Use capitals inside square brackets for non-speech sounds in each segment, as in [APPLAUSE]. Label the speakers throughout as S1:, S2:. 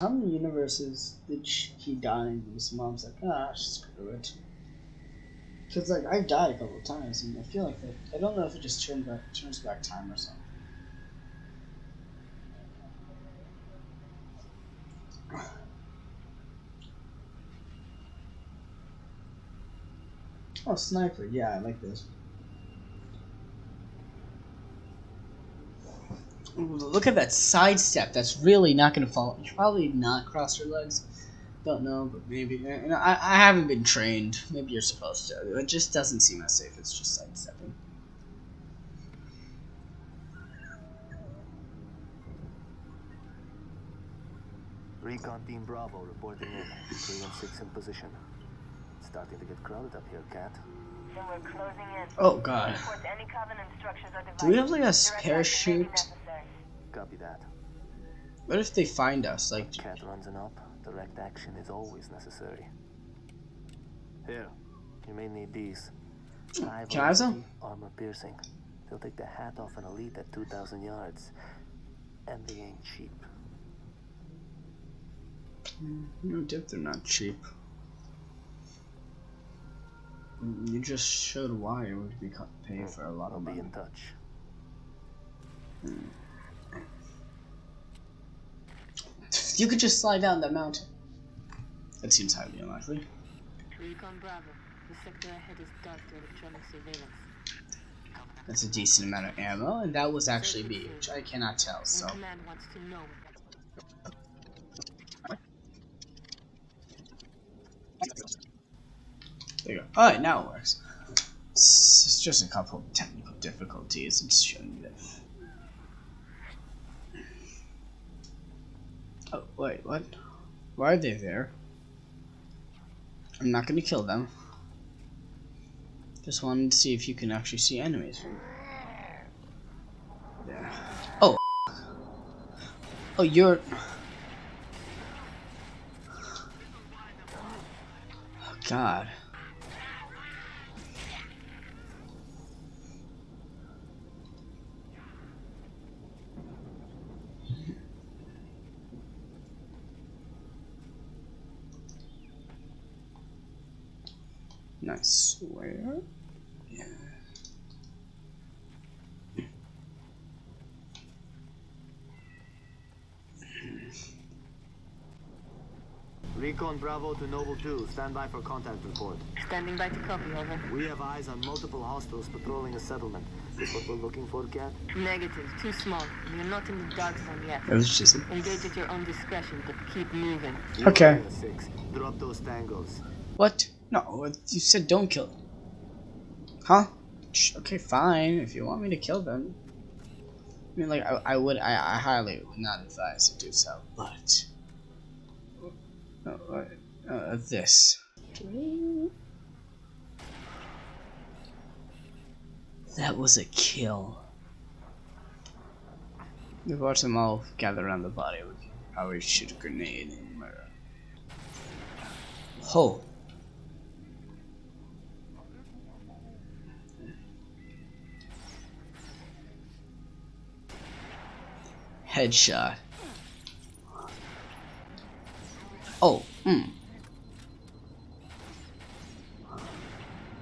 S1: How many universes did sh- he die in? His mom's like, ah, screw it. Cause like I've died a couple times, and I feel like. I don't know if it just turns back turns back time or something. [SIGHS] Oh, sniper! Yeah, I like this. Look at that sidestep. That's really not gonna fall. You probably not cross your legs. Don't know, but maybe. Uh, you know, I, I haven't been trained. Maybe you're supposed to. It just doesn't seem as safe. It's just sidestepping.
S2: Recon Team Bravo reporting in. 3 and 6 in position. Starting to get crowded up here, Kat.
S3: Then we're closing in.
S1: Oh god.
S3: Report any Covenant structures or
S1: Do we have like a
S3: Direct action
S1: parachute?
S3: Necessary.
S2: Copy that.
S1: What if they find us? Like,
S2: Kat runs an up. Direct action is always necessary. Here, you may need these. High
S1: Can I have some?
S2: Armor piercing. They'll take the hat off an elite at 2,000 yards. And they ain't cheap.
S1: Hmm, no dip, they're not cheap. Hmm, you just showed why it would be co- paying hmm, for a lot
S2: I'll
S1: of
S2: be in touch.
S1: You could just slide down that mountain. That seems highly unlikely.
S4: Recon Bravo. The sector ahead is dark to electronic surveillance.
S1: That's a decent amount of ammo, and that was actually me, which I cannot tell, so.
S4: And command wants to know.
S1: There you go. Alright, now it works. It's, it's just a couple of technical difficulties. It's showing you that. Oh, wait, what? Why are they there? I'm not gonna kill them. Just wanted to see if you can actually see enemies. There. Oh. Oh, you're. Oh, God. Nice. Where? Yeah.
S2: Recon Bravo to Noble 2. Stand by for contact report.
S4: Standing by to copy, over.
S2: We have eyes on multiple hostiles patrolling a settlement. Is what we're looking for, Kat?
S4: Negative. Too small. We are not in the dark zone yet.
S1: That was just.
S4: Engage at your own discretion, but keep moving.
S1: Okay.
S2: are in a Six. Drop those tangos.
S1: What? No, you said don't kill them. Huh? Okay, fine. If you want me to kill them. I mean, like, I, I would, I, I highly would not advise to do so, but. Uh, uh, uh, this. That was a kill. We watch them all gather around the body. We probably shoot a grenade and murder. Oh. Headshot. Oh, mm.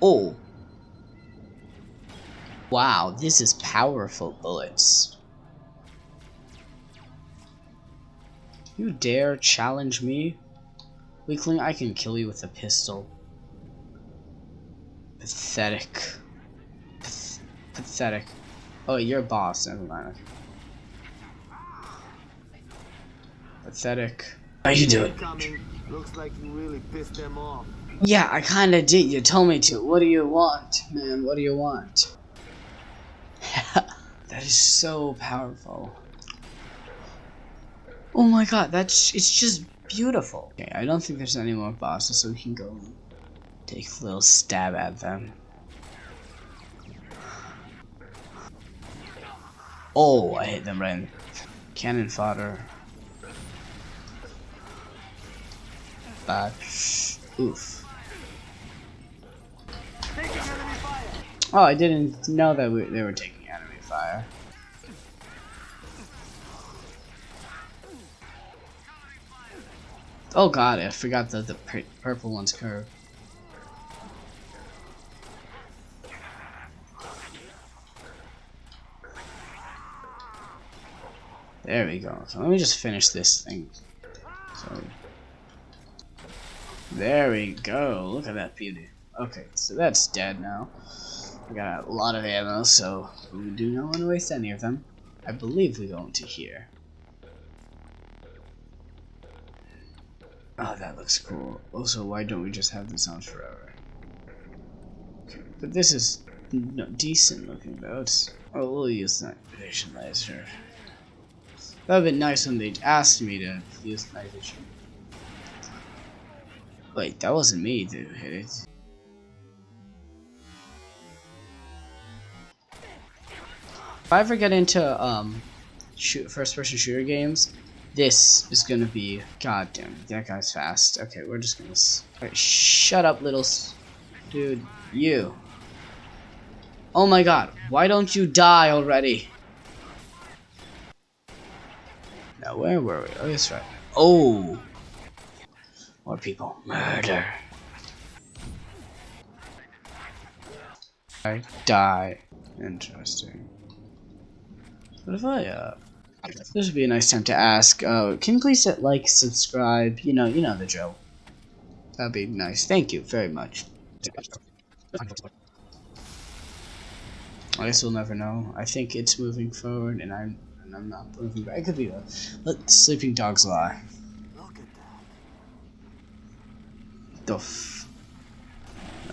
S1: Oh. Wow, this is powerful bullets. You dare challenge me? Weakling, I can kill you with a pistol. Pathetic. Path pathetic. Oh, you're a boss, never mind. Pathetic. How you doing?
S2: Looks like you really pissed them off.
S1: Yeah, I kinda did. You told me to. What do you want, man? What do you want? [LAUGHS] that is so powerful. Oh my god, that's it's just beautiful. Okay, I don't think there's any more bosses, so we can go and take a little stab at them. Oh, I hit them right in cannon fodder. Back. Oof. Oh, I didn't know that we, they were taking enemy fire. Oh god, I forgot that the purple one's curved. There we go. So let me just finish this thing. So there we go. Look at that beauty. Okay, so that's dead now. We got a lot of ammo, so we do not want to waste any of them. I believe we go into here. Oh, that looks cool. Also, why don't we just have this on forever? But this is no, decent looking though. It's, oh, we'll use night vision laser. That would been nice when they asked me to use night vision. Wait, that wasn't me that hit it. If I ever get into um, shoot first-person shooter games, this is gonna be goddamn. That guy's fast. Okay, we're just gonna. Right, shut up, little dude. You. Oh my god! Why don't you die already? Now where were we? Oh, that's right. Oh. More people. Murder. I die. Interesting. What if I, uh... This would be a nice time to ask, uh, can you please hit like, subscribe, you know, you know the drill. That'd be nice. Thank you very much. I guess we'll never know. I think it's moving forward, and I'm and I'm not moving back. It could be though. Let sleeping dogs lie.
S2: Look at that.
S1: The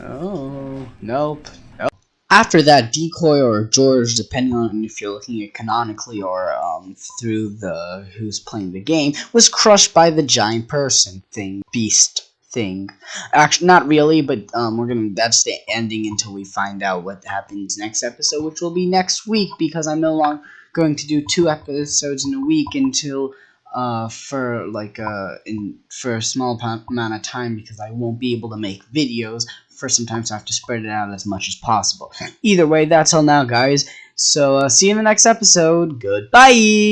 S1: Oh, nope. nope. After that, Decoy or George, depending on if you're looking at canonically or um, through the who's playing the game, was crushed by the giant person thing, beast thing. Actually, not really, but um, we're gonna. That's the ending until we find out what happens next episode, which will be next week because I'm no longer going to do two episodes in a week until uh, for like uh, in for a small amount of time because I won't be able to make videos for sometimes I have to spread it out as much as possible. Either way, that's all now, guys. So uh, see you in the next episode. Goodbye.